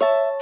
you